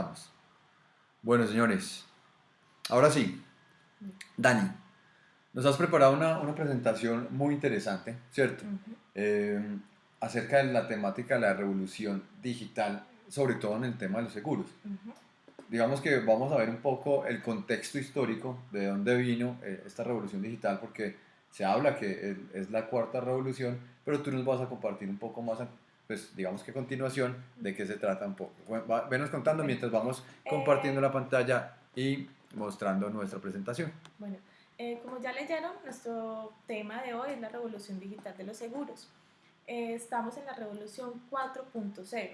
Vamos. Bueno, señores, ahora sí, Dani, nos has preparado una, una presentación muy interesante, ¿cierto? Eh, acerca de la temática de la revolución digital, sobre todo en el tema de los seguros. Digamos que vamos a ver un poco el contexto histórico de dónde vino eh, esta revolución digital, porque se habla que es, la cuarta revolución, pero tú nos vas a compartir un poco más pues digamos que a continuación de qué se trata un poco. venos contando mientras vamos compartiendo la pantalla y mostrando nuestra presentación. Bueno, eh, como ya leyeron, nuestro tema de hoy es la revolución digital de los seguros. Eh, estamos en la revolución 4.0,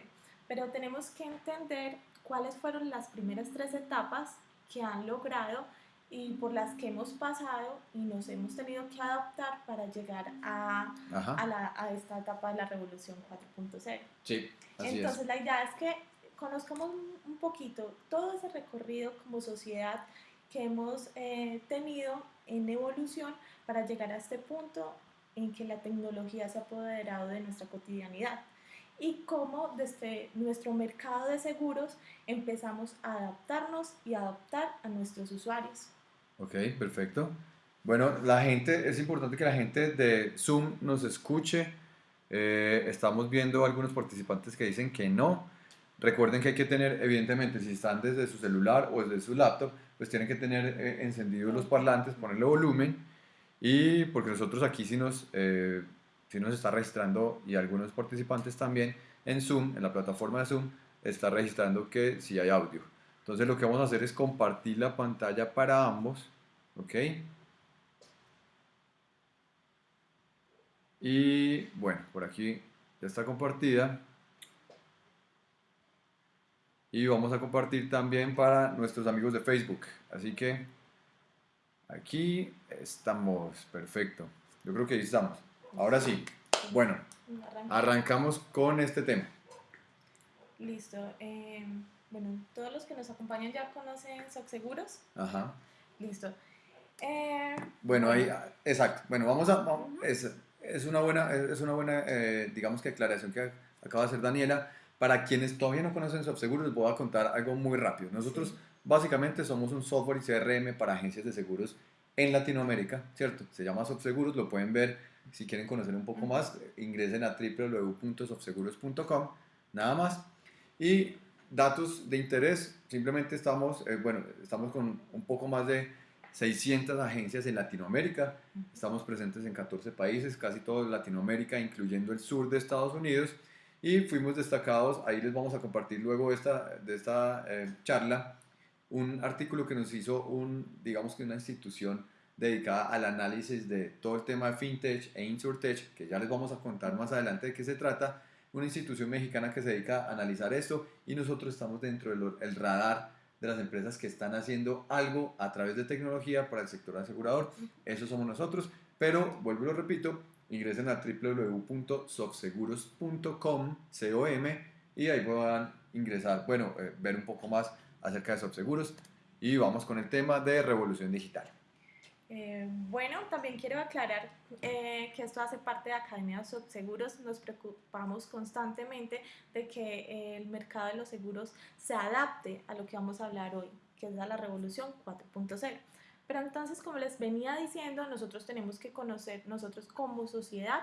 pero tenemos que entender cuáles fueron las primeras tres etapas que han logrado y por las que hemos pasado y nos hemos tenido que adaptar para llegar a, a, la, a esta etapa de la revolución 4.0. Sí, Entonces la idea es que conozcamos un poquito todo ese recorrido como sociedad que hemos eh, tenido en evolución para llegar a este punto en que la tecnología se ha apoderado de nuestra cotidianidad y cómo desde nuestro mercado de seguros empezamos a adaptarnos y adaptar a nuestros usuarios. Ok, perfecto. Bueno, la gente, es importante que la gente de Zoom nos escuche. Eh, estamos viendo algunos participantes que dicen que no. Recuerden que hay que tener, evidentemente, si están desde su celular o desde su laptop, pues tienen que tener eh, encendidos los parlantes, ponerle volumen. Y porque nosotros aquí sí nos, eh, sí nos está registrando y algunos participantes también en Zoom, en la plataforma de Zoom, está registrando que sí hay audio. Entonces lo que vamos a hacer es compartir la pantalla para ambos. ¿Ok? Y bueno, por aquí ya está compartida. Y vamos a compartir también para nuestros amigos de Facebook. Así que aquí estamos. Perfecto. Yo creo que ahí estamos. Ahora sí. Bueno, arrancamos con este tema. Listo. Eh bueno, todos los que nos acompañan ya conocen Seguros. Ajá. Listo. Eh, bueno, ahí, exacto. Bueno, vamos a, es, es, una buena, es una buena eh, digamos que aclaración que acaba de hacer Daniela. Para quienes todavía no conocen Seguros, les voy a contar algo muy rápido. Nosotros básicamente somos un software y CRM para agencias de seguros en Latinoamérica, ¿cierto? Se llama Seguros, lo pueden ver. Si quieren conocer un poco más, ingresen a www.softseguros.com, nada más. Y datos de interés, simplemente estamos, eh, bueno, estamos con un poco más de 600 agencias en Latinoamérica, estamos presentes en 14 países, casi todo Latinoamérica, incluyendo el sur de Estados Unidos, y fuimos destacados, ahí les vamos a compartir luego esta, de esta eh, charla, un artículo que nos hizo un, digamos que una institución dedicada al análisis de todo el tema de fintech e insurtech, que ya les vamos a contar más adelante de qué se trata, una institución mexicana que se dedica a analizar esto y nosotros estamos dentro del radar de las empresas que están haciendo algo a través de tecnología para el sector asegurador. Eso somos nosotros, pero vuelvo y lo repito, ingresen a www.softseguros.com y ahí puedan ingresar, bueno, eh, ver un poco más acerca de Softseguros y vamos con el tema de revolución digital. Eh, bueno, también quiero aclarar eh, que esto hace parte de Academia de Seguros. Nos preocupamos constantemente de que el mercado de los seguros se adapte a lo que vamos a hablar hoy, que es la revolución 4.0. Pero entonces, como les venía diciendo, nosotros tenemos que conocer, nosotros como sociedad,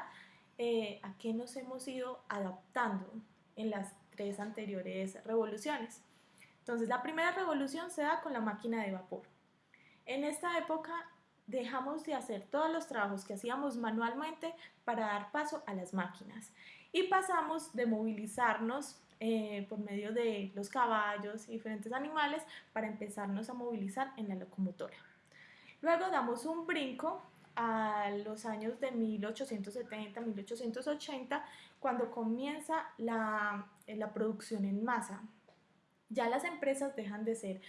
eh, a qué nos hemos ido adaptando en las tres anteriores revoluciones. Entonces, la primera revolución se da con la máquina de vapor. En esta época dejamos de hacer todos los trabajos que hacíamos manualmente para dar paso a las máquinas y pasamos de movilizarnos eh, por medio de los caballos y diferentes animales para empezarnos a movilizar en la locomotora. Luego damos un brinco a los años de 1870-1880 cuando comienza la, la producción en masa. Ya las empresas dejan de ser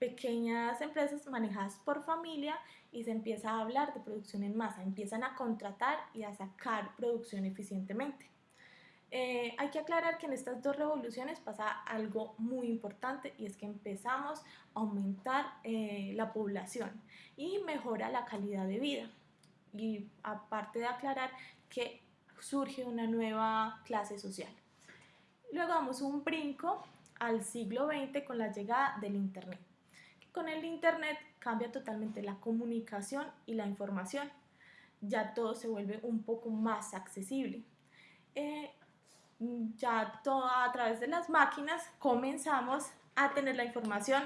pequeñas empresas manejadas por familia y se empieza a hablar de producción en masa, empiezan a contratar y a sacar producción eficientemente. Eh, hay que aclarar que en estas dos revoluciones pasa algo muy importante y es que empezamos a aumentar eh, la población y mejora la calidad de vida. Y aparte de aclarar que surge una nueva clase social. Luego damos un brinco al siglo XX con la llegada del Internet. Con el Internet cambia totalmente la comunicación y la información. Ya todo se vuelve un poco más accesible. Eh, ya todo a través de las máquinas comenzamos a tener la información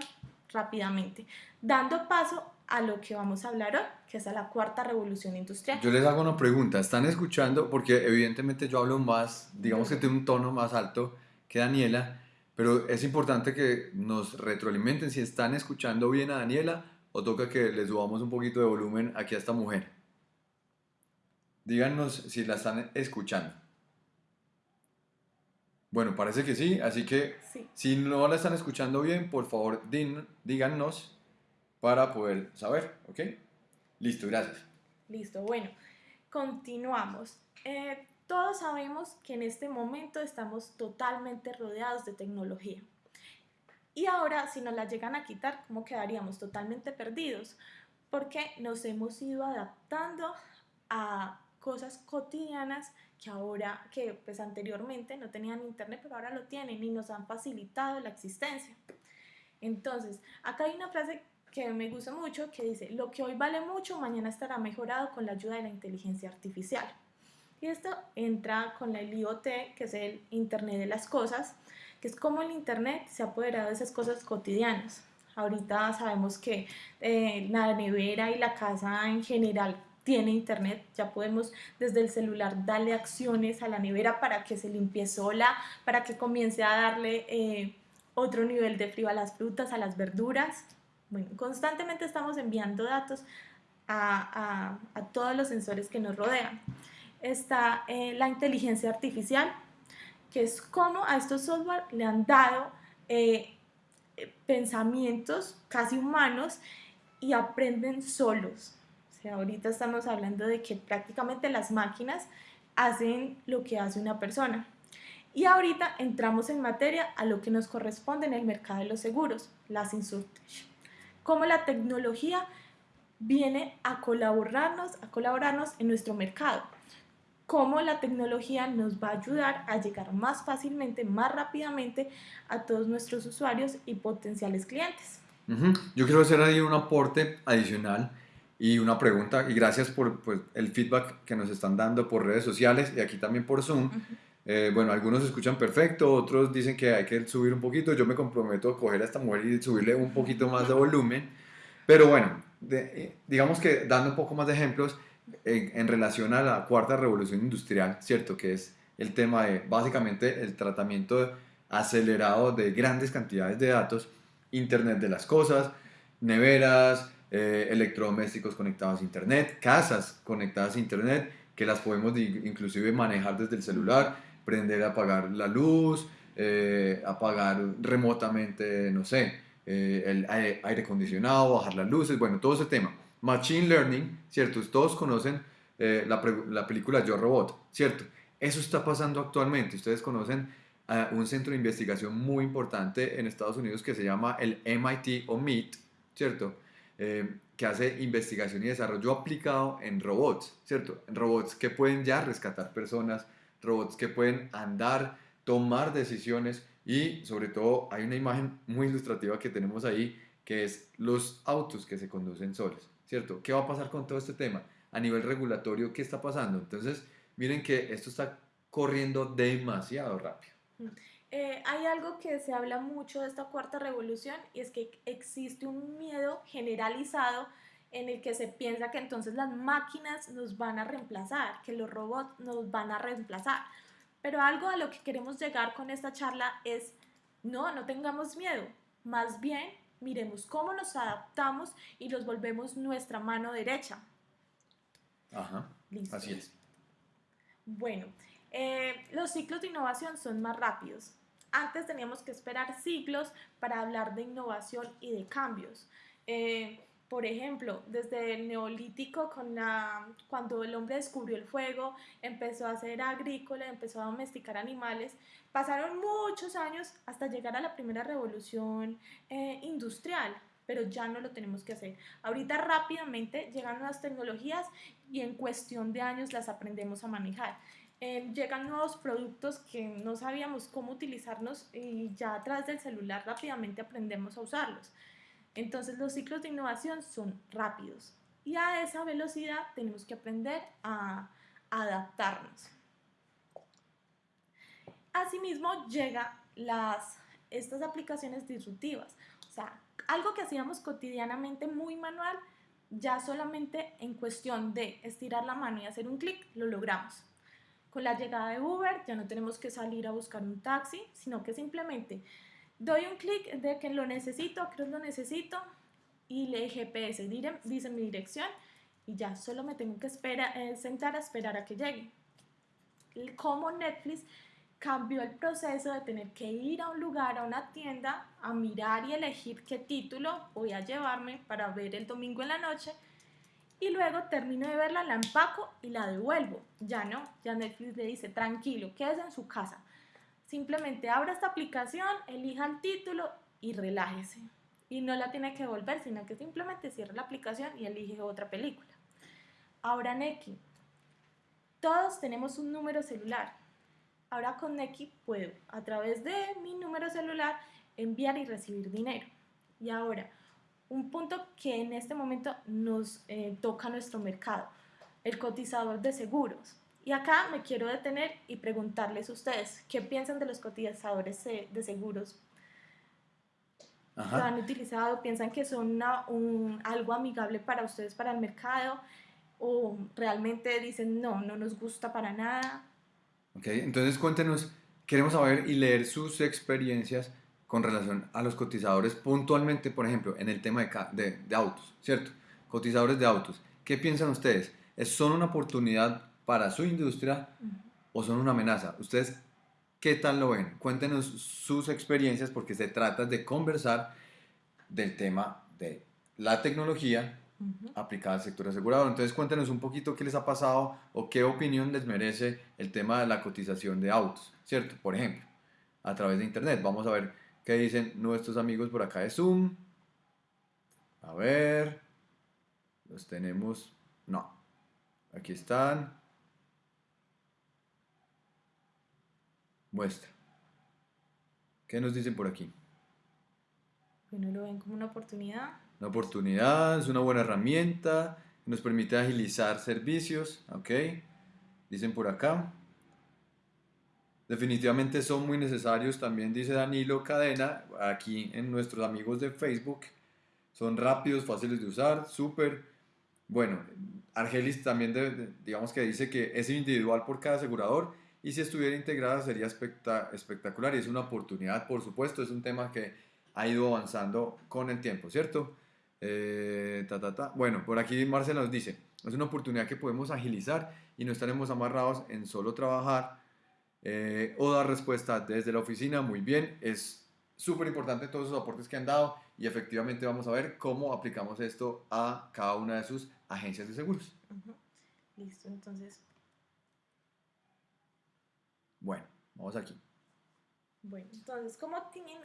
rápidamente, dando paso a lo que vamos a hablar hoy, que es a la cuarta revolución industrial. Yo les hago una pregunta, ¿están escuchando? Porque evidentemente yo hablo más, digamos que tengo un tono más alto que Daniela, pero es importante que nos retroalimenten si están escuchando bien a Daniela o toca que les subamos un poquito de volumen aquí a esta mujer. Díganos si la están escuchando. Bueno, parece que sí, así que si no la están escuchando bien, por favor díganos para poder saber, ¿ok? Listo, gracias. Listo, bueno, continuamos. Eh, todos sabemos que en este momento estamos totalmente rodeados de tecnología. Y ahora, si nos la llegan a quitar, ¿cómo quedaríamos? Totalmente perdidos, porque nos hemos ido adaptando a cosas cotidianas que ahora, que pues anteriormente no tenían internet, pero ahora lo tienen y nos han facilitado la existencia. Entonces, acá hay una frase que me gusta mucho que dice, lo que hoy vale mucho, mañana estará mejorado con la ayuda de la inteligencia artificial. Y esto entra con el IoT, que es el Internet de las Cosas, que es como el Internet se ha apoderado de esas cosas cotidianas. Ahorita sabemos que eh, la nevera y la casa en general tiene internet, ya podemos desde el celular darle acciones a la nevera para que se limpie sola, para que comience a darle eh, otro nivel de frío a las frutas, a las verduras. Bueno, constantemente estamos enviando datos a, todos los sensores que nos rodean. Está eh, la inteligencia artificial, que es cómo a estos software le han dado eh, pensamientos casi humanos y aprenden solos ahorita estamos hablando de que prácticamente las máquinas hacen lo que hace una persona. Y ahorita entramos en materia a lo que nos corresponde en el mercado de los seguros, las insurtech. Cómo la tecnología viene a colaborarnos, a colaborarnos en nuestro mercado. Cómo la tecnología nos va a ayudar a llegar más fácilmente, más rápidamente a todos nuestros usuarios y potenciales clientes. Yo quiero hacer ahí un aporte adicional y una pregunta, y gracias por pues, el feedback que nos están dando por redes sociales y aquí también por Zoom. Eh, bueno, algunos escuchan perfecto, otros dicen que hay que subir un poquito. Yo me comprometo a coger a esta mujer y subirle un poquito más de volumen. Pero bueno, eh, digamos que dando un poco más de ejemplos en, en, relación a la cuarta revolución industrial, ¿cierto? Que es el tema de básicamente el tratamiento acelerado de grandes cantidades de datos, Internet de las cosas, neveras, eh, electrodomésticos conectados a internet, casas conectadas a internet, que las podemos inclusive manejar desde el celular, prender, apagar la luz, eh, apagar remotamente, no sé, eh, el aire acondicionado, bajar las luces, bueno, todo ese tema. Machine Learning, ¿cierto? Todos conocen la, la, película Yo Robot, ¿cierto? Eso está pasando actualmente. Ustedes conocen a un centro de investigación muy importante en Estados Unidos que se llama el MIT o MIT, ¿cierto? Eh, que hace investigación y desarrollo aplicado en robots, ¿cierto? Robots que pueden ya rescatar personas, robots que pueden andar, tomar decisiones y sobre todo hay una imagen muy ilustrativa que tenemos ahí que es los autos que se conducen solos, ¿cierto? ¿Qué va a pasar con todo este tema? A nivel regulatorio, ¿qué está pasando? Entonces, miren que esto está corriendo demasiado rápido. Mm. Eh, hay algo que se habla mucho de esta cuarta revolución y es que existe un miedo generalizado en el que se piensa que entonces las máquinas nos van a reemplazar, que los robots nos van a reemplazar. Pero algo a lo que queremos llegar con esta charla es, no, no tengamos miedo, más bien miremos cómo nos adaptamos y los volvemos nuestra mano derecha. Ajá, así es. Bueno, eh, los ciclos de innovación son más rápidos. Antes teníamos que esperar siglos para hablar de innovación y de cambios. Eh, por ejemplo, desde el neolítico, con la, cuando el hombre descubrió el fuego, empezó a ser agrícola, empezó a domesticar animales, pasaron muchos años hasta llegar a la primera revolución eh, industrial, pero ya no lo tenemos que hacer. Ahorita rápidamente llegan nuevas tecnologías y en cuestión de años las aprendemos a manejar. eh, llegan nuevos productos que no sabíamos cómo utilizarnos y ya a través del celular rápidamente aprendemos a usarlos. Entonces los ciclos de innovación son rápidos y a esa velocidad tenemos que aprender a, adaptarnos. Asimismo llega las, estas aplicaciones disruptivas, o sea, algo que hacíamos cotidianamente muy manual, ya solamente en cuestión de estirar la mano y hacer un clic, lo logramos. Con la llegada de Uber ya no tenemos que salir a buscar un taxi, sino que simplemente doy un clic de que lo necesito, creo que lo necesito, y le GPS dice mi dirección y ya solo me tengo que esperar, eh, sentar a esperar a que llegue. Como Netflix cambió el proceso de tener que ir a un lugar, a una tienda, a mirar y elegir qué título voy a llevarme para ver el domingo en la noche y luego termino de verla, la empaco y la devuelvo. Ya no, ya Netflix le dice, tranquilo, quédese en su casa. Simplemente abra esta aplicación, elija el título y relájese. Y no la tiene que devolver, sino que simplemente cierra la aplicación y elige otra película. Ahora Neki, todos tenemos un número celular. Ahora con Neki puedo, a través de mi número celular, enviar y recibir dinero. Y ahora, un punto que en este momento nos eh, toca nuestro mercado, el cotizador de seguros. Y acá me quiero detener y preguntarles a ustedes, ¿qué piensan de los cotizadores de seguros? ¿Lo han utilizado? ¿Piensan que son un, algo amigable para ustedes, para el mercado? ¿O realmente dicen, no, no nos gusta para nada? Ok, entonces cuéntenos, queremos saber y leer sus experiencias con relación a los cotizadores puntualmente, por ejemplo, en el tema de, de, autos, ¿cierto? Cotizadores de autos. ¿Qué piensan ustedes? ¿Son una oportunidad para su industria o son una amenaza? ¿Ustedes qué tal lo ven? Cuéntenos sus experiencias porque se trata de conversar del tema de la tecnología aplicada al sector asegurador. Entonces cuéntenos un poquito qué les ha pasado o qué opinión les merece el tema de la cotización de autos, ¿cierto? Por ejemplo, a través de Internet. Vamos a ver ¿Qué dicen nuestros amigos por acá de Zoom? A ver. Los tenemos. No. Aquí están. Muestra. ¿Qué nos dicen por aquí? Bueno, lo ven como una oportunidad. Una oportunidad, es una buena herramienta, nos permite agilizar servicios, ¿ok? Dicen por acá. Definitivamente son muy necesarios, también dice Danilo Cadena, aquí en nuestros amigos de Facebook. Son rápidos, fáciles de usar, súper. Bueno, Argelis también digamos que dice que es individual por cada asegurador y si estuviera integrada sería espectacular y es una oportunidad, por supuesto, es un tema que ha ido avanzando con el tiempo, ¿cierto? Eh, ta, ta, ta. Bueno, por aquí Marcela nos dice, es una oportunidad que podemos agilizar y no estaremos amarrados en solo trabajar eh, o dar respuesta desde la oficina, muy bien, es súper importante todos esos aportes que han dado y efectivamente vamos a ver cómo aplicamos esto a cada una de sus agencias de seguros. Listo, entonces. Bueno, vamos aquí. Bueno, entonces, ¿cómo tienen,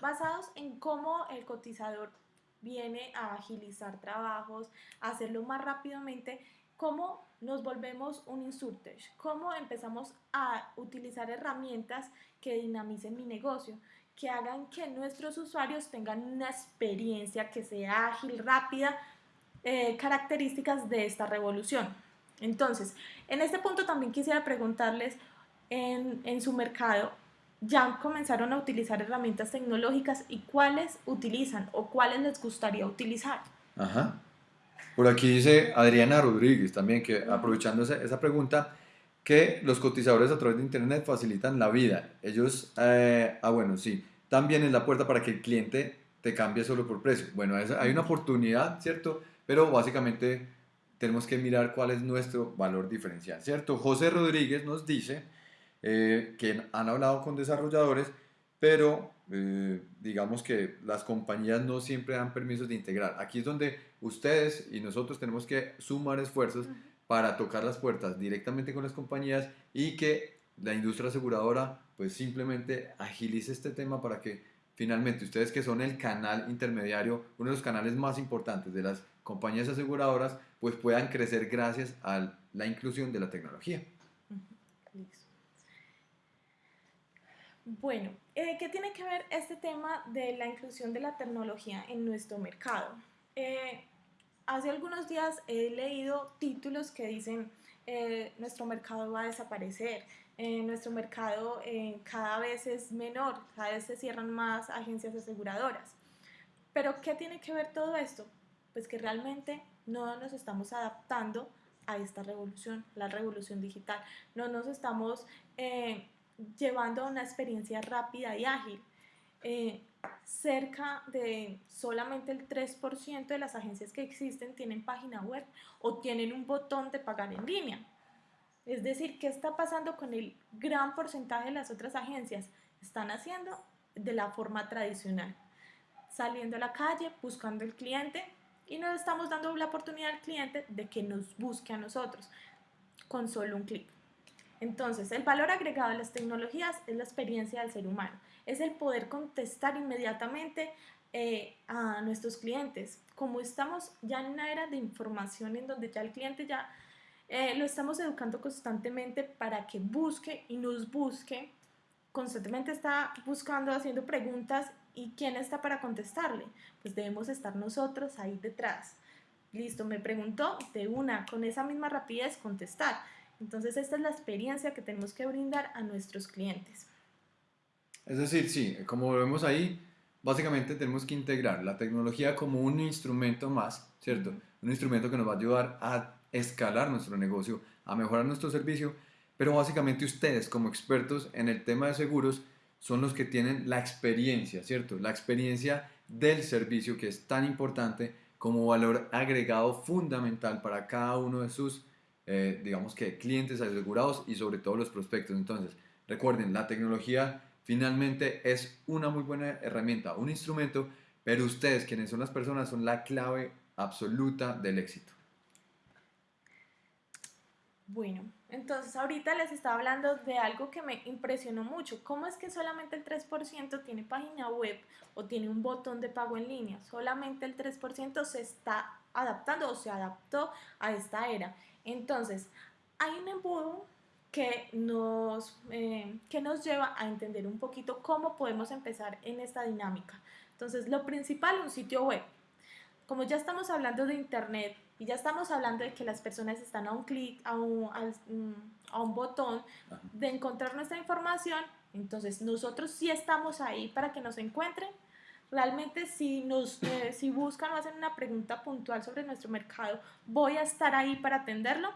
basados en cómo el cotizador viene a agilizar trabajos, a hacerlo más rápidamente, cómo nos volvemos un insurtech, cómo empezamos a utilizar herramientas que dinamicen mi negocio, que hagan que nuestros usuarios tengan una experiencia que sea ágil, rápida, eh, características de esta revolución. Entonces, en este punto también quisiera preguntarles, en, en su mercado, ¿ya comenzaron a utilizar herramientas tecnológicas y cuáles utilizan o cuáles les gustaría utilizar? Ajá. Por aquí dice Adriana Rodríguez también, que aprovechando esa, pregunta, que los cotizadores a través de Internet facilitan la vida. Ellos, eh, ah bueno, sí, también es la puerta para que el cliente te cambie solo por precio. Bueno, hay una oportunidad, ¿cierto? Pero básicamente tenemos que mirar cuál es nuestro valor diferencial, ¿cierto? José Rodríguez nos dice eh, que han hablado con desarrolladores, pero eh, digamos que las compañías no siempre dan permisos de integrar. Aquí es donde ustedes y nosotros tenemos que sumar esfuerzos para tocar las puertas directamente con las compañías y que la industria aseguradora pues simplemente agilice este tema para que finalmente ustedes que son el canal intermediario, uno de los canales más importantes de las compañías aseguradoras, pues puedan crecer gracias a la inclusión de la tecnología. Bueno, eh, ¿qué tiene que ver este tema de la inclusión de la tecnología en nuestro mercado? Eh, hace algunos días he leído títulos que dicen eh, nuestro mercado va a desaparecer, nuestro mercado cada vez es menor, cada vez se cierran más agencias aseguradoras. Pero ¿qué tiene que ver todo esto? Pues que realmente no nos estamos adaptando a esta revolución, la revolución digital. No nos estamos llevando a una experiencia rápida y ágil. Eh, cerca de solamente el 3% de las agencias que existen tienen página web o tienen un botón de pagar en línea. Es decir, ¿qué está pasando con el gran porcentaje de las otras agencias? Están haciendo de la forma tradicional, saliendo a la calle, buscando el cliente y no estamos dando la oportunidad al cliente de que nos busque a nosotros con solo un clic. Entonces, el valor agregado de las tecnologías es la experiencia del ser humano, es el poder contestar inmediatamente eh, a nuestros clientes. Como estamos ya en una era de información en donde ya el cliente ya eh, lo estamos educando constantemente para que busque y nos busque, constantemente está buscando, haciendo preguntas y quién está para contestarle. Pues debemos estar nosotros ahí detrás. Listo, me preguntó de una, con esa misma rapidez contestar. Entonces esta es la experiencia que tenemos que brindar a nuestros clientes. Es decir, sí, como vemos ahí, básicamente tenemos que integrar la tecnología como un instrumento más, ¿cierto? Un instrumento que nos va a ayudar a escalar nuestro negocio, a mejorar nuestro servicio, pero básicamente ustedes como expertos en el tema de seguros son los que tienen la experiencia, ¿cierto? La experiencia del servicio que es tan importante como valor agregado fundamental para cada uno de sus eh, digamos que clientes asegurados y sobre todo los prospectos. Entonces, recuerden, la tecnología finalmente es una muy buena herramienta, un instrumento, pero ustedes, quienes son las personas, son la clave absoluta del éxito. Bueno, entonces ahorita les estaba hablando de algo que me impresionó mucho. ¿Cómo es que solamente el 3% tiene página web o tiene un botón de pago en línea? Solamente el 3% se está adaptando o se adaptó a esta era. Entonces, hay un embudo que nos, eh, que nos lleva a entender un poquito cómo podemos empezar en esta dinámica. Entonces, lo principal, un sitio web. Como ya estamos hablando de Internet y ya estamos hablando de que las personas están a un clic, a un, a un botón de encontrar nuestra información, entonces nosotros sí estamos ahí para que nos encuentren. Realmente si, nos, eh, si buscan o hacen una pregunta puntual sobre nuestro mercado, voy a estar ahí para atenderlo.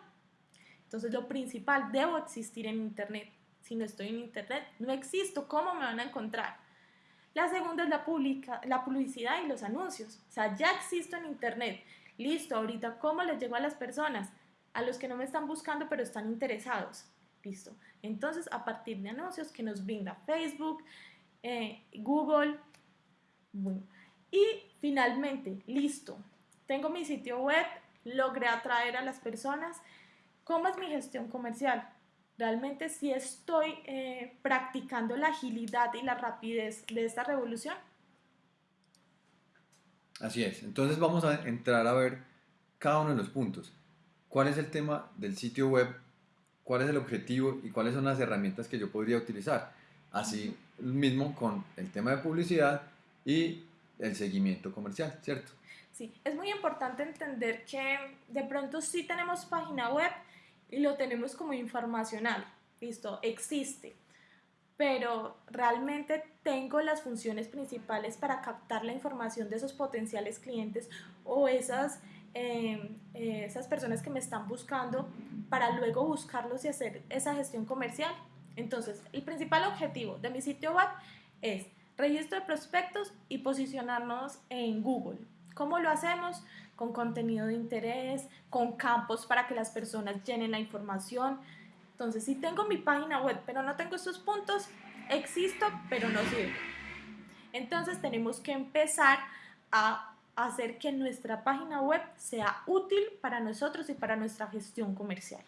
Entonces lo principal, debo existir en Internet. Si no estoy en Internet, no existo. ¿Cómo me van a encontrar? La segunda es la, publica, la publicidad y los anuncios. O sea, ya existo en Internet. Listo, ahorita, ¿cómo les llego a las personas? A los que no me están buscando, pero están interesados. Listo. Entonces, a partir de anuncios que nos brinda Facebook, eh, Google, bueno, y finalmente, listo, tengo mi sitio web, logré atraer a las personas. ¿Cómo es mi gestión comercial? Realmente si estoy eh, practicando la agilidad y la rapidez de esta revolución. Así es, entonces vamos a entrar a ver cada uno de los puntos. ¿Cuál es el tema del sitio web? ¿Cuál es el objetivo y cuáles son las herramientas que yo podría utilizar? Así mismo con el tema de publicidad y el seguimiento comercial, ¿cierto? Sí, es muy importante entender que de pronto sí tenemos página web y lo tenemos como informacional, listo, existe, pero realmente tengo las funciones principales para captar la información de esos potenciales clientes o esas, eh, esas personas que me están buscando para luego buscarlos y hacer esa gestión comercial. Entonces, el principal objetivo de mi sitio web es registro de prospectos y posicionarnos en Google. ¿Cómo lo hacemos? Con contenido de interés, con campos para que las personas llenen la información. Entonces, si tengo mi página web, pero no tengo estos puntos, existo, pero no sirve. Entonces, tenemos que empezar a hacer que nuestra página web sea útil para nosotros y para nuestra gestión comercial.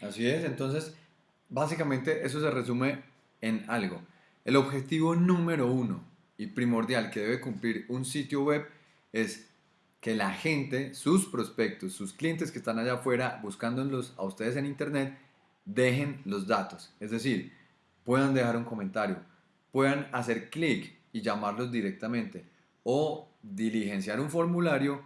Así es, entonces, básicamente eso se resume en algo el objetivo número uno y primordial que debe cumplir un sitio web es que la gente, sus prospectos, sus clientes que están allá afuera buscándolos a ustedes en internet, dejen los datos. Es decir, puedan dejar un comentario, puedan hacer clic y llamarlos directamente o diligenciar un formulario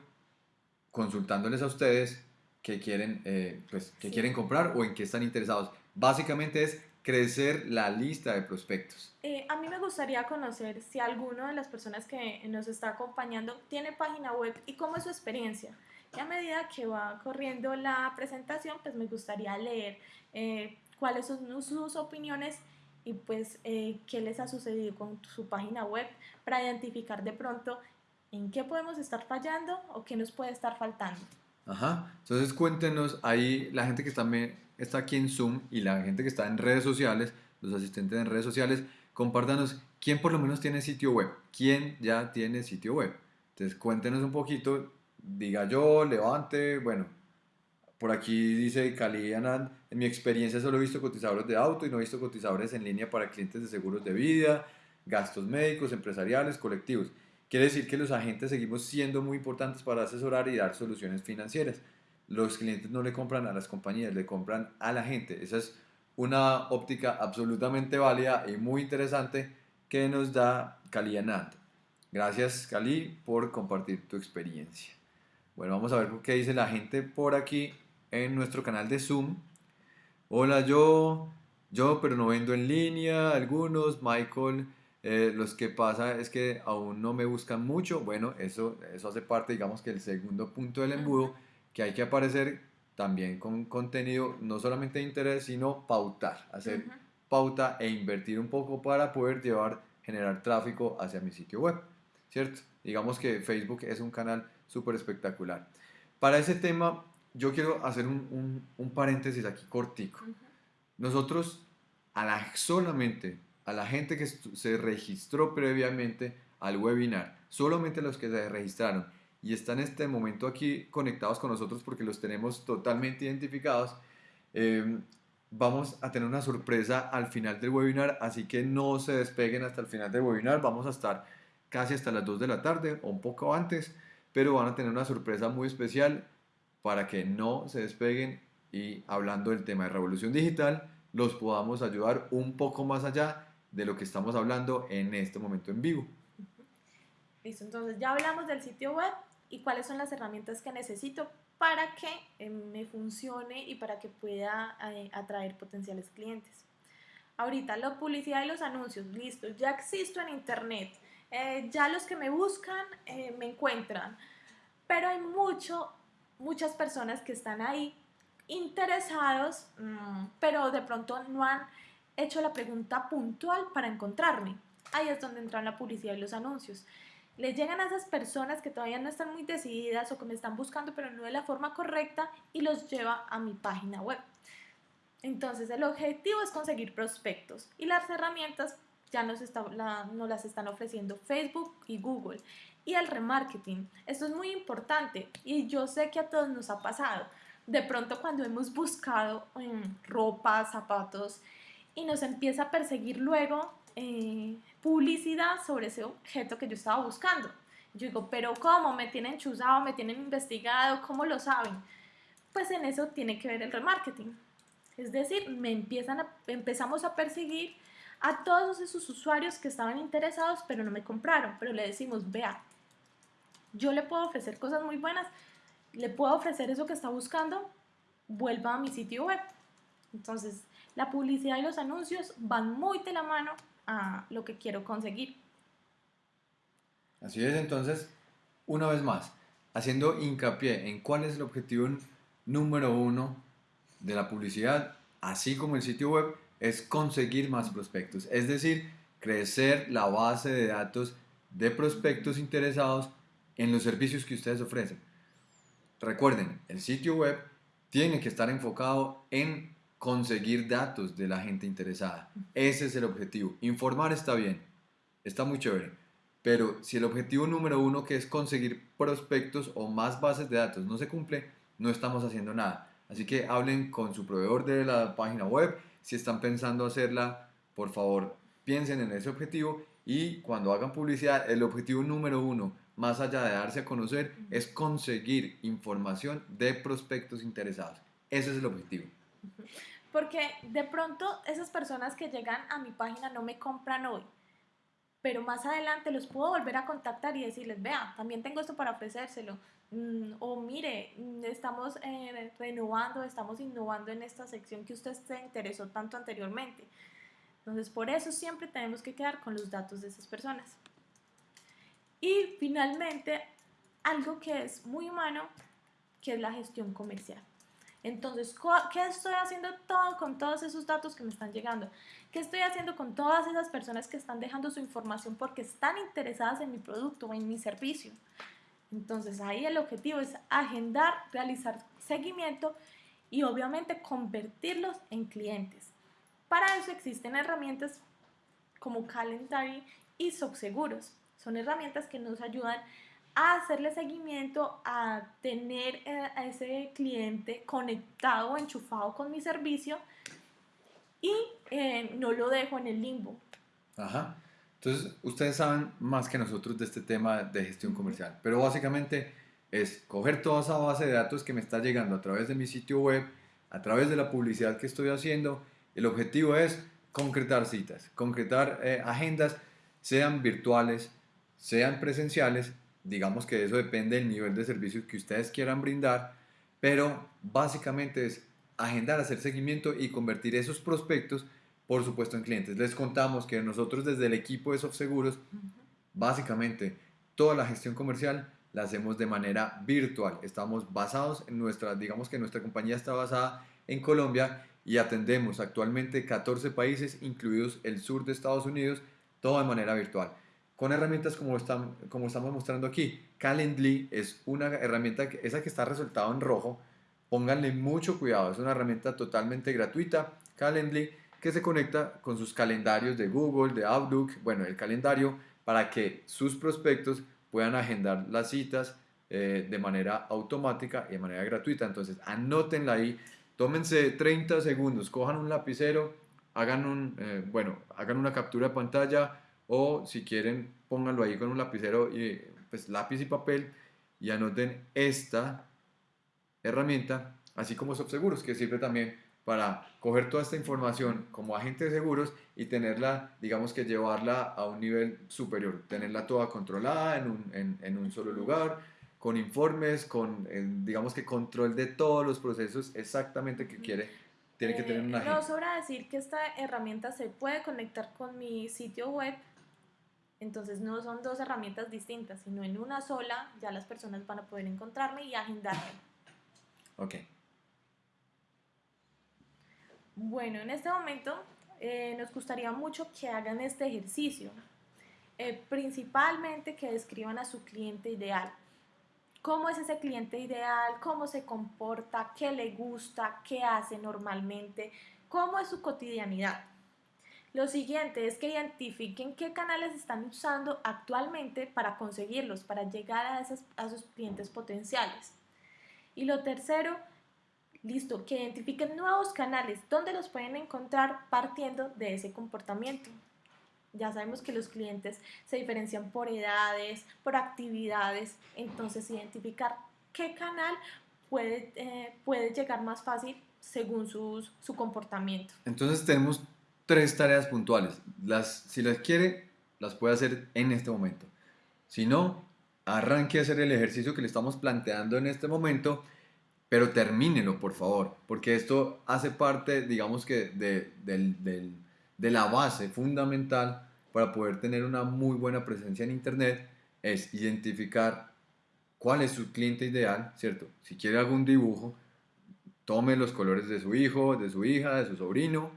consultándoles a ustedes qué quieren, eh, pues, quieren comprar o en qué están interesados. Básicamente es crecer la lista de prospectos. Eh, a mí me gustaría conocer si alguno de las personas que nos está acompañando tiene página web y cómo es su experiencia. Y a medida que va corriendo la presentación, pues me gustaría leer eh, cuáles son sus opiniones y pues eh, qué les ha sucedido con su página web para identificar de pronto en qué podemos estar fallando o qué nos puede estar faltando. Ajá, entonces cuéntenos ahí la gente que también está aquí en Zoom y la gente que está en redes sociales, los asistentes en redes sociales, compártanos quién por lo menos tiene sitio web, quién ya tiene sitio web. Entonces cuéntenos un poquito, diga yo, levante, bueno, por aquí dice Cali Anand, en mi experiencia solo he visto cotizadores de auto y no he visto cotizadores en línea para clientes de seguros de vida, gastos médicos, empresariales, colectivos. Quiere decir que los agentes seguimos siendo muy importantes para asesorar y dar soluciones financieras. Los clientes no le compran a las compañías, le compran a la gente. Esa es una óptica absolutamente válida y muy interesante que nos da Cali Anand. Gracias Cali por compartir tu experiencia. Bueno, vamos a ver qué dice la gente por aquí en nuestro canal de Zoom. Hola, yo, yo, pero no vendo en línea, algunos, Michael, eh, los que pasa es que aún no me buscan mucho. Bueno, eso, eso hace parte, digamos que el segundo punto del embudo, que hay que aparecer también con contenido no solamente de interés, sino pautar, hacer pauta e invertir un poco para poder llevar, generar tráfico hacia mi sitio web, ¿cierto? Digamos que Facebook es un canal súper espectacular. Para ese tema yo quiero hacer un, un, paréntesis aquí cortico. Nosotros, a la, solamente a la gente que se registró previamente al webinar, solamente los que se registraron y están en este momento aquí conectados con nosotros porque los tenemos totalmente identificados, em, vamos a tener una sorpresa al final del webinar, así que no se despeguen hasta el final del webinar, vamos a estar casi hasta las 2 de la tarde o un poco antes, pero van a tener una sorpresa muy especial para que no se despeguen y hablando del tema de revolución digital, los podamos ayudar un poco más allá de lo que estamos hablando en este momento en vivo. Listo, entonces ya hablamos del sitio web y cuáles son las herramientas que necesito para que eh, me funcione y para que pueda eh, atraer potenciales clientes. Ahorita la publicidad y los anuncios, listo, ya existo en internet, eh, ya los que me buscan me encuentran, pero hay mucho muchas personas que están ahí interesados, mm, pero de pronto no han hecho la pregunta puntual para encontrarme. Ahí es donde entran la publicidad y los anuncios. Les llegan a esas personas que todavía no están muy decididas o que me están buscando pero no de la forma correcta y los lleva a mi página web. Entonces el objetivo es conseguir prospectos y las herramientas ya nos, está, las están ofreciendo Facebook y Google y el remarketing. Esto es muy importante y yo sé que a todos nos ha pasado. De pronto cuando hemos buscado en ropa, zapatos y nos empieza a perseguir luego eh, publicidad sobre ese objeto que yo estaba buscando. Yo digo, pero ¿cómo? ¿Me tienen chuzado? ¿Me tienen investigado? ¿Cómo lo saben? Pues en eso tiene que ver el remarketing. Es decir, me empiezan a, empezamos a perseguir a todos esos usuarios que estaban interesados pero no me compraron. Pero le decimos, vea, yo le puedo ofrecer cosas muy buenas, le puedo ofrecer eso que está buscando, vuelva a mi sitio web. Entonces, la publicidad y los anuncios van muy de la mano a lo que quiero conseguir. Así es, entonces, una vez más, haciendo hincapié en cuál es el objetivo número uno de la publicidad, así como el sitio web, es conseguir más prospectos, es decir, crecer la base de datos de prospectos interesados en los servicios que ustedes ofrecen. Recuerden, el sitio web tiene que estar enfocado en conseguir datos de la gente interesada. Ese es el objetivo. Informar está bien, está muy chévere. Pero si el objetivo número uno, que es conseguir prospectos o más bases de datos, no se cumple, no estamos haciendo nada. Así que hablen con su proveedor de la página web. Si están pensando hacerla, por favor, piensen en ese objetivo y cuando hagan publicidad, el objetivo número uno más allá de darse a conocer, es conseguir información de prospectos interesados. Ese es el objetivo. Porque de pronto esas personas que llegan a mi página no me compran hoy, pero más adelante los puedo volver a contactar y decirles, vea, también tengo esto para ofrecérselo. Mm, o mire, mm, estamos eh, renovando, estamos innovando en esta sección que usted se interesó tanto anteriormente. Entonces, por eso siempre tenemos que quedar con los datos de esas personas. Y finalmente, algo que es muy humano, que es la gestión comercial. Entonces, ¿qué estoy haciendo todo con todos esos datos que me están llegando? ¿Qué estoy haciendo con todas esas personas que están dejando su información porque están interesadas en mi producto o en mi servicio? Entonces, ahí el objetivo es agendar, realizar seguimiento y obviamente convertirlos en clientes. Para eso existen herramientas como Calendary y Subseguros. Son herramientas que nos ayudan hacerle seguimiento, a tener eh, a ese cliente conectado enchufado con mi servicio y eh, no lo dejo en el limbo. Ajá. Entonces, ustedes saben más que nosotros de este tema de gestión comercial, pero básicamente es coger toda esa base de datos que me está llegando a través de mi sitio web, a través de la publicidad que estoy haciendo. El objetivo es concretar citas, concretar eh, agendas, sean virtuales, sean presenciales, digamos que eso depende del nivel de servicio que ustedes quieran brindar, pero básicamente es agendar, hacer seguimiento y convertir esos prospectos, por supuesto, en clientes. Les contamos que nosotros desde el equipo de SoftSeguros, básicamente toda la gestión comercial la hacemos de manera virtual. Estamos basados en nuestra, digamos que nuestra compañía está basada en Colombia y atendemos actualmente 14 países, incluidos el sur de Estados Unidos, todo de manera virtual con herramientas como, están, como estamos mostrando aquí. Calendly es una herramienta, que, esa que está resultado en rojo, pónganle mucho cuidado, es una herramienta totalmente gratuita, Calendly, que se conecta con sus calendarios de Google, de Outlook, bueno, el calendario, para que sus prospectos puedan agendar las citas eh, de manera automática y de manera gratuita. Entonces, anótenla ahí, tómense 30 segundos, cojan un lapicero, hagan, un, eh, bueno, hagan una captura de pantalla, o si quieren pónganlo ahí con un lapicero y pues lápiz y papel y anoten esta herramienta así como Subseguros que sirve también para coger toda esta información como agente de seguros y tenerla, digamos que llevarla a un nivel superior, tenerla toda controlada en un, en, en un solo lugar, con informes, con, digamos que control de todos los procesos exactamente que quiere, tiene que tener una agente. No sobra decir que esta herramienta se puede conectar con mi sitio web entonces no son dos herramientas distintas, sino en una sola ya las personas van a poder encontrarme y agendarme. Ok. Bueno, en este momento eh, nos gustaría mucho que hagan este ejercicio. Eh, principalmente que describan a su cliente ideal. ¿Cómo es ese cliente ideal? ¿Cómo se comporta? ¿Qué le gusta? ¿Qué hace normalmente? ¿Cómo es su cotidianidad? Lo siguiente es que identifiquen qué canales están usando actualmente para conseguirlos, para llegar a, esos, a sus clientes potenciales. Y lo tercero, listo, que identifiquen nuevos canales donde los pueden encontrar partiendo de ese comportamiento. Ya sabemos que los clientes se diferencian por edades, por actividades, entonces identificar qué canal puede, eh, puede llegar más fácil según sus, su comportamiento. Entonces tenemos tres tareas puntuales. Las, si las quiere, las puede hacer en este momento. Si no, arranque a hacer el ejercicio que le estamos planteando en este momento, pero termínelo, por favor, porque esto hace parte, digamos que, de, de la base fundamental para poder tener una muy buena presencia en Internet, es identificar cuál es su cliente ideal, ¿cierto? Si quiere algún dibujo, tome los colores de su hijo, de su hija, de su sobrino,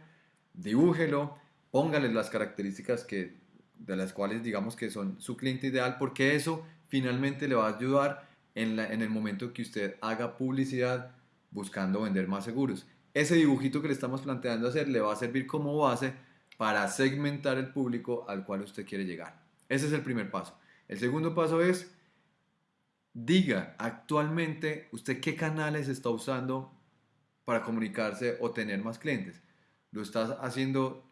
dibújelo, póngale las características que, de las cuales digamos que son su cliente ideal, porque eso finalmente le va a ayudar en, en el momento que usted haga publicidad buscando vender más seguros. Ese dibujito que le estamos planteando hacer le va a servir como base para segmentar el público al cual usted quiere llegar. Ese es el primer paso. El segundo paso es, diga actualmente usted qué canales está usando para comunicarse o tener más clientes lo estás haciendo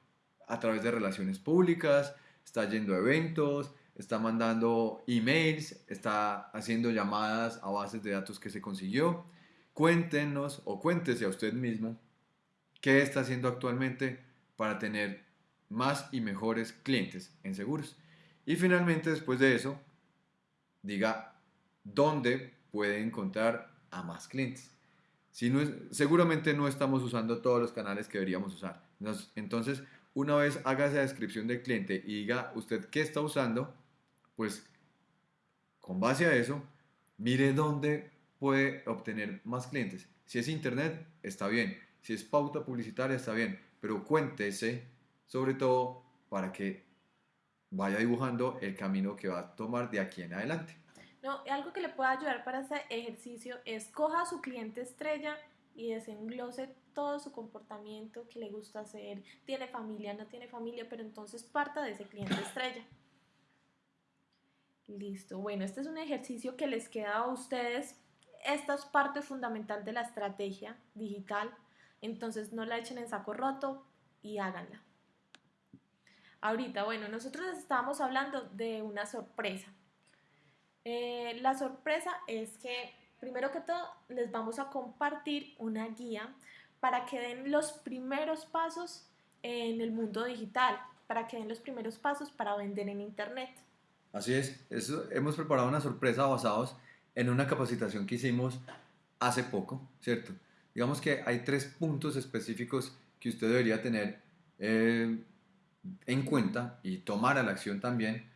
a través de relaciones públicas, está yendo a eventos, está mandando emails, está haciendo llamadas a bases de datos que se consiguió. Cuéntenos o cuéntese a usted mismo qué está haciendo actualmente para tener más y mejores clientes en seguros. Y finalmente, después de eso, diga dónde puede encontrar a más clientes. Si no seguramente no estamos usando todos los canales que deberíamos usar. Entonces, una vez haga esa descripción del cliente y diga usted qué está usando, pues con base a eso, mire dónde puede obtener más clientes. Si es internet, está bien. Si es pauta publicitaria, está bien. Pero cuéntese, sobre todo, para que vaya dibujando el camino que va a tomar de aquí en adelante. No, algo que le pueda ayudar para ese ejercicio es coja a su cliente estrella y desenglose todo su comportamiento que le gusta hacer. Tiene familia, no tiene familia, pero entonces parta de ese cliente estrella. Listo. Bueno, este es un ejercicio que les queda a ustedes. Esta es parte fundamental de la estrategia digital. Entonces no la echen en saco roto y háganla. Ahorita, bueno, nosotros estábamos hablando de una sorpresa. Eh, la sorpresa es que, primero que todo, les vamos a compartir una guía para que den los primeros pasos en el mundo digital, para que den los primeros pasos para vender en Internet. Así es, Eso, hemos preparado una sorpresa basados en una capacitación que hicimos hace poco, ¿cierto? Digamos que hay tres puntos específicos que usted debería tener eh, en cuenta y tomar a la acción también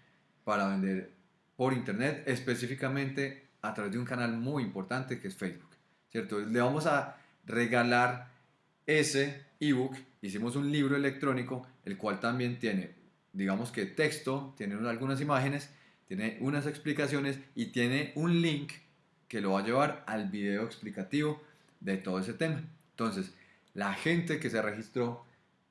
para vender por internet, específicamente a través de un canal muy importante que es Facebook, ¿cierto? Le vamos a regalar ese ebook, hicimos un libro electrónico, el cual también tiene, digamos que texto, tiene algunas imágenes, tiene unas explicaciones y tiene un link que lo va a llevar al video explicativo de todo ese tema. Entonces, la gente que se registró,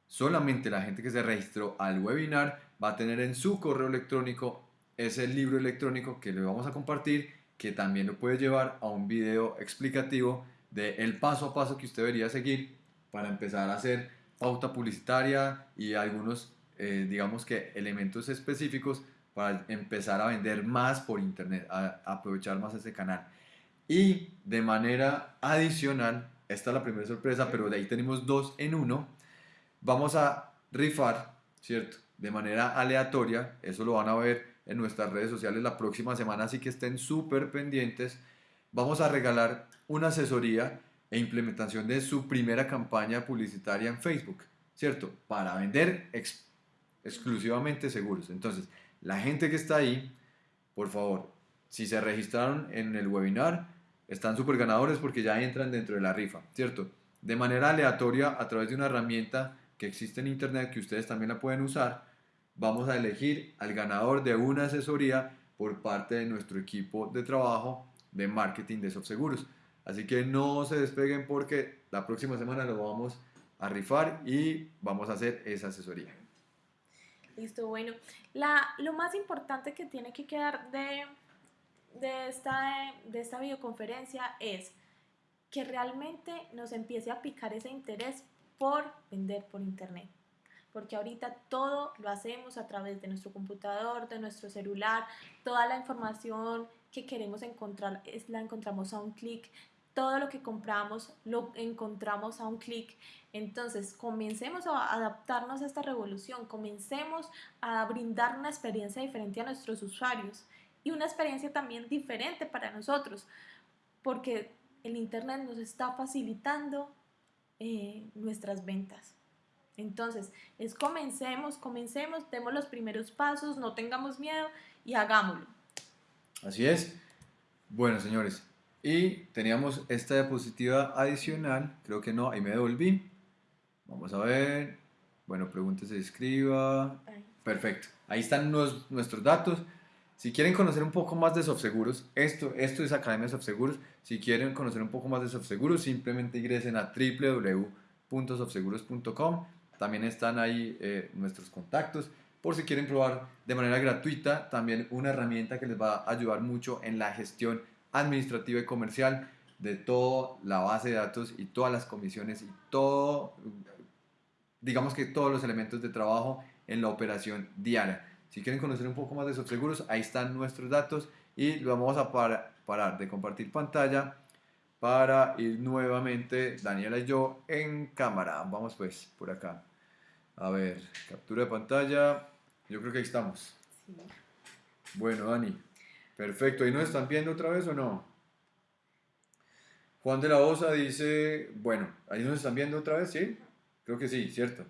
solamente la gente que se registró al webinar va a tener en su correo electrónico ese libro electrónico que le vamos a compartir, que también lo puede llevar a un video explicativo de el paso a paso que usted debería seguir para empezar a hacer pauta publicitaria y algunos, eh, digamos que elementos específicos para empezar a vender más por internet, a, aprovechar más ese canal. Y de manera adicional, esta es la primera sorpresa, pero de ahí tenemos dos en uno, vamos a rifar, ¿cierto? De manera aleatoria, eso lo van a ver en nuestras redes sociales la próxima semana, así que estén súper pendientes. Vamos a regalar una asesoría e implementación de su primera campaña publicitaria en Facebook, ¿cierto? Para vender exclusivamente seguros. Entonces, la gente que está ahí, por favor, si se registraron en el webinar, están súper ganadores porque ya entran dentro de la rifa, ¿cierto? De manera aleatoria, a través de una herramienta que existe en Internet, que ustedes también la pueden usar, vamos a elegir al ganador de una asesoría por parte de nuestro equipo de trabajo de marketing de SoftSeguros. Así que no se despeguen porque la próxima semana lo vamos a rifar y vamos a hacer esa asesoría. Listo, bueno. Lo más importante que tiene que quedar de, de, esta, de esta videoconferencia es que realmente nos empiece a picar ese interés por vender por internet porque ahorita todo lo hacemos a través de nuestro computador, de nuestro celular, toda la información que queremos encontrar es, la encontramos a un clic, todo lo que compramos lo encontramos a un clic. Entonces, comencemos a adaptarnos a esta revolución, comencemos a brindar una experiencia diferente a nuestros usuarios y una experiencia también diferente para nosotros, porque el Internet nos está facilitando eh, nuestras ventas. Entonces, es comencemos, comencemos, demos los primeros pasos, no tengamos miedo y hagámoslo. Así es. Bueno, señores, y teníamos esta diapositiva adicional, creo que no, ahí me devolví. Vamos a ver. Bueno, pregúntese, escriba. Perfecto. Ahí están nuestros datos. Si quieren conocer un poco más de SoftSeguros, esto, esto es Academia SoftSeguros. Si quieren conocer un poco más de SoftSeguros, simplemente ingresen a www.softseguros.com también están ahí eh, nuestros contactos por si quieren probar de manera gratuita también una herramienta que les va a ayudar mucho en la gestión administrativa y comercial de toda la base de datos y todas las comisiones y todo, digamos que todos los elementos de trabajo en la operación diaria. Si quieren conocer un poco más de seguros, ahí están nuestros datos y vamos a parar de compartir pantalla para ir nuevamente Daniela y yo en cámara. Vamos pues por acá. A ver, captura de pantalla. Yo creo que ahí estamos. Bueno, Dani. Perfecto. ¿Ahí nos están viendo otra vez o no? Juan de la Osa dice, bueno, ¿ahí nos están viendo otra vez? ¿Sí? Creo que sí, ¿cierto?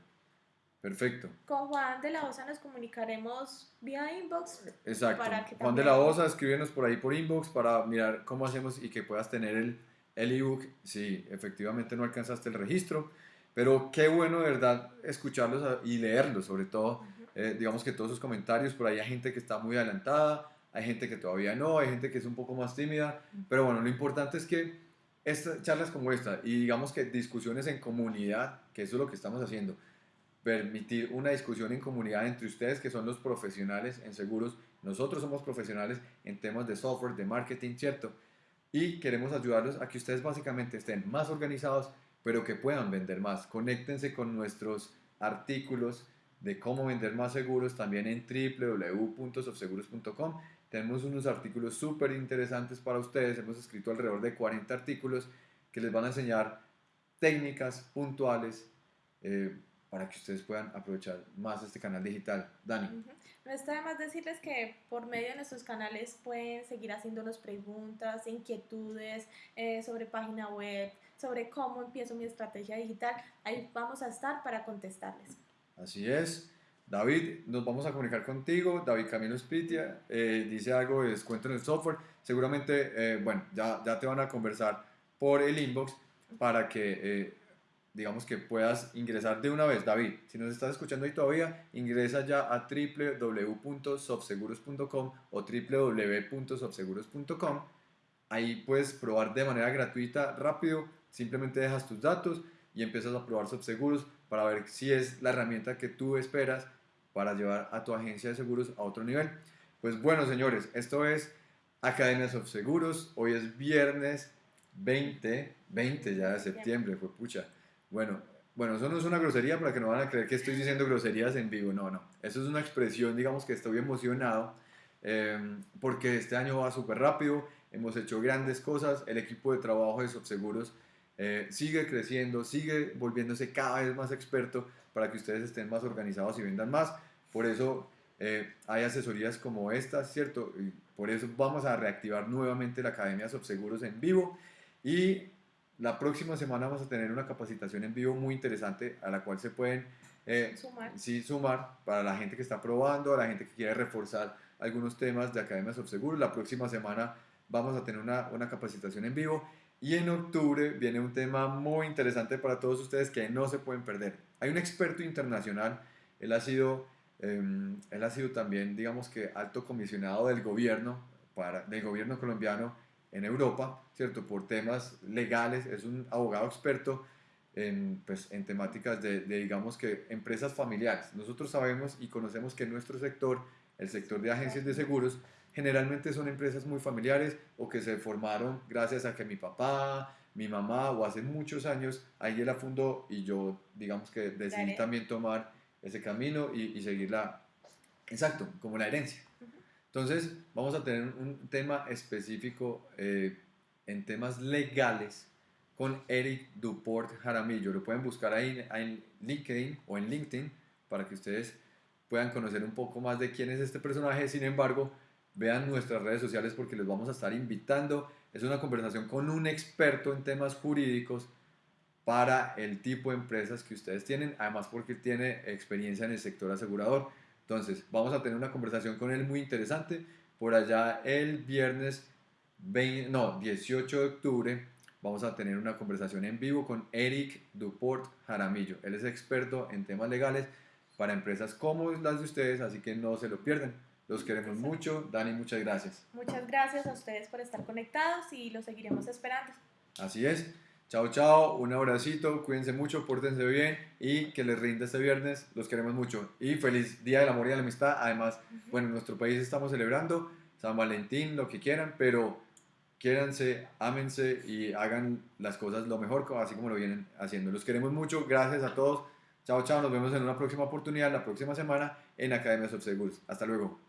Perfecto. Con Juan de la Osa nos comunicaremos vía inbox. Exacto. Juan de la Osa, escríbenos por ahí por inbox para mirar cómo hacemos y que puedas tener el, el ebook si efectivamente no alcanzaste el registro. Pero qué bueno, de verdad, escucharlos y leerlos, sobre todo. Eh, digamos que todos sus comentarios, por ahí hay gente que está muy adelantada, hay gente que todavía no, hay gente que es un poco más tímida. Pero bueno, lo importante es que estas charlas como esta y digamos que discusiones en comunidad, que eso es lo que estamos haciendo, permitir una discusión en comunidad entre ustedes que son los profesionales en seguros, nosotros somos profesionales en temas de software, de marketing, ¿cierto? Y queremos ayudarlos a que ustedes básicamente estén más organizados, pero que puedan vender más. Conéctense con nuestros artículos de cómo vender más seguros también en www.sofseguros.com. Tenemos unos artículos súper interesantes para ustedes. Hemos escrito alrededor de 40 artículos que les van a enseñar técnicas puntuales eh, para que ustedes puedan aprovechar más este canal digital. Dani. No está de más decirles que por medio de nuestros canales pueden seguir haciéndonos preguntas, inquietudes eh, sobre página web, sobre cómo empiezo mi estrategia digital. Ahí vamos a estar para contestarles. Así es. David, nos vamos a comunicar contigo. David Camilo Spitia eh, dice algo de descuento en el software. Seguramente, eh, bueno, ya, ya te van a conversar por el inbox para que digamos que puedas ingresar de una vez. David, si nos estás escuchando ahí todavía, ingresa ya a www.softseguros.com o www.softseguros.com. Ahí puedes probar de manera gratuita, rápido, simplemente dejas tus datos y empiezas a probar Softseguros para ver si es la herramienta que tú esperas para llevar a tu agencia de seguros a otro nivel. Pues bueno, señores, esto es Academia Softseguros. Hoy es viernes 20, 20 ya de septiembre, fue pucha. Bueno, bueno, eso no es una grosería para que no van a creer que estoy diciendo groserías en vivo, no, no. Eso es una expresión, digamos que estoy emocionado em, porque este año va súper rápido, hemos hecho grandes cosas, el equipo de trabajo de Subseguros eh, sigue creciendo, sigue volviéndose cada vez más experto para que ustedes estén más organizados y vendan más. Por eso eh, hay asesorías como estas, ¿cierto? Y por eso vamos a reactivar nuevamente la Academia Subseguros en vivo y la próxima semana vamos a tener una capacitación en vivo muy interesante a la cual se pueden eh, sumar. Sí, sumar para la gente que está probando, a la gente que quiere reforzar algunos temas de Academia Subseguros. La próxima semana vamos a tener una, una capacitación en vivo y en octubre viene un tema muy interesante para todos ustedes que no se pueden perder. Hay un experto internacional, él ha sido, em, él ha sido también, digamos que, alto comisionado del gobierno, para, del gobierno colombiano en Europa, ¿cierto? Por temas legales, es un abogado experto en, pues, en temáticas de, digamos que, empresas familiares. Nosotros sabemos y conocemos que nuestro sector, el sector de agencias de seguros, generalmente son empresas muy familiares o que se formaron gracias a que mi papá, mi mamá o hace muchos años, ahí la fundó y yo, digamos que decidí también tomar ese camino y, y seguirla, exacto, como la herencia. Entonces, vamos a tener un tema específico eh, en temas legales con Eric Duport Jaramillo. Lo pueden buscar ahí en LinkedIn o en LinkedIn para que ustedes puedan conocer un poco más de quién es este personaje. Sin embargo, vean nuestras redes sociales porque les vamos a estar invitando. Es una conversación con un experto en temas jurídicos para el tipo de empresas que ustedes tienen, además porque tiene experiencia en el sector asegurador. Entonces, vamos a tener una conversación con él muy interesante. Por allá el viernes 20, no, 18 de octubre vamos a tener una conversación en vivo con Eric Duport Jaramillo. Él es experto en temas legales para empresas como las de ustedes, así que no se lo pierdan. Los queremos mucho. Dani, muchas gracias. Muchas gracias a ustedes por estar conectados y los seguiremos esperando. Así es. Chao, chao, un abracito, cuídense mucho, pórtense bien y que les rinda este viernes, los queremos mucho. Y feliz Día del Amor y de la Amistad. Además, bueno, en nuestro país estamos celebrando San Valentín, lo que quieran, pero quiéranse, ámense y hagan las cosas lo mejor, así como lo vienen haciendo. Los queremos mucho, gracias a todos. Chao, chao, nos vemos en una próxima oportunidad, la próxima semana en Academia Subseguros. Hasta luego.